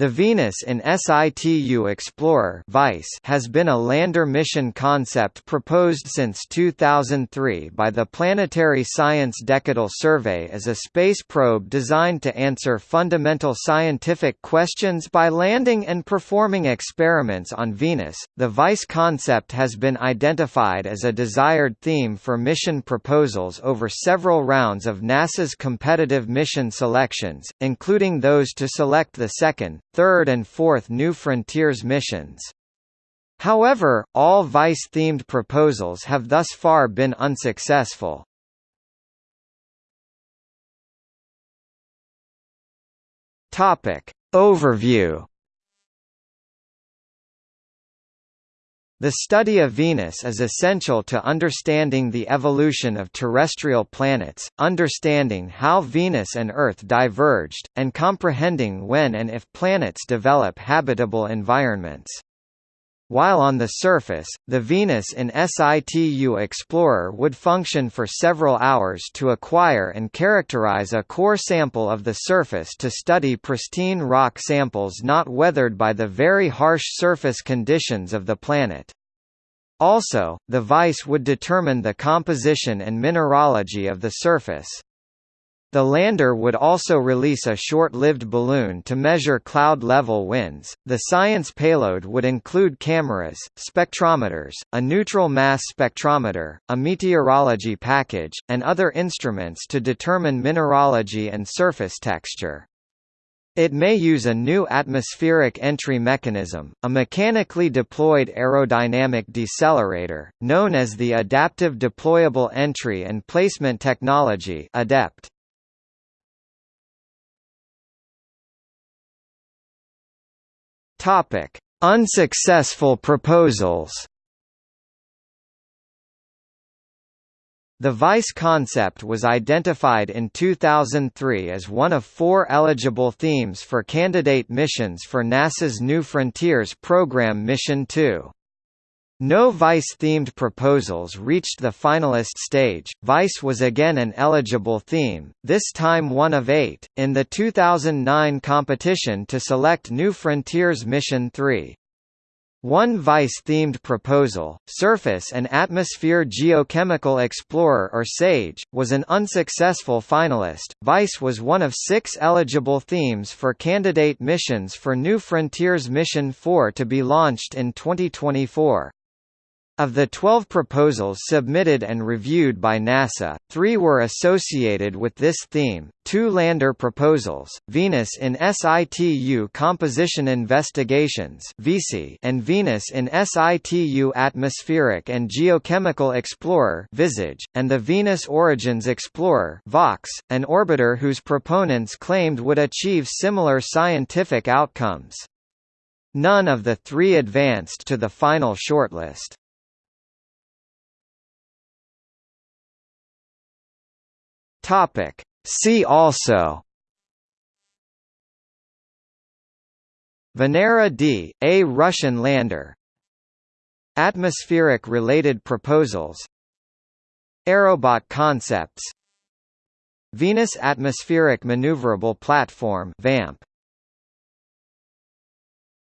The Venus in Situ Explorer has been a lander mission concept proposed since 2003 by the Planetary Science Decadal Survey as a space probe designed to answer fundamental scientific questions by landing and performing experiments on Venus. The VISE concept has been identified as a desired theme for mission proposals over several rounds of NASA's competitive mission selections, including those to select the second, third and fourth New Frontiers missions. However, all VISE-themed proposals have thus far been unsuccessful. Topic. Overview The study of Venus is essential to understanding the evolution of terrestrial planets, understanding how Venus and Earth diverged, and comprehending when and if planets develop habitable environments. While on the surface, the Venus in Situ Explorer would function for several hours to acquire and characterize a core sample of the surface to study pristine rock samples not weathered by the very harsh surface conditions of the planet. Also, the VISE would determine the composition and mineralogy of the surface. The lander would also release a short-lived balloon to measure cloud-level winds. The science payload would include cameras, spectrometers, a neutral mass spectrometer, a meteorology package, and other instruments to determine mineralogy and surface texture. It may use a new atmospheric entry mechanism, a mechanically deployed aerodynamic decelerator, known as the Adaptive Deployable Entry and Placement Technology ADEPT. Topic: Unsuccessful proposals. The VISE concept was identified in 2003 as one of four eligible themes for candidate missions for NASA's New Frontiers program Mission 2. No VISE-themed proposals reached the finalist stage. VISE was again an eligible theme, this time one of eight, in the 2009 competition to select New Frontiers Mission 3. One VISE-themed proposal, Surface and Atmosphere Geochemical Explorer or SAGE, was an unsuccessful finalist. VISE was one of six eligible themes for candidate missions for New Frontiers Mission 4 to be launched in 2024. Of the 12 proposals submitted and reviewed by NASA, three were associated with this theme, two lander proposals, Venus in Situ Composition Investigations and Venus in Situ Atmospheric and Geochemical Explorer and the Venus Origins Explorer an orbiter whose proponents claimed would achieve similar scientific outcomes. None of the three advanced to the final shortlist. Topic. See also Venera D, a Russian lander. Atmospheric-related proposals. Aerobot concepts. Venus Atmospheric Maneuverable Platform VAMP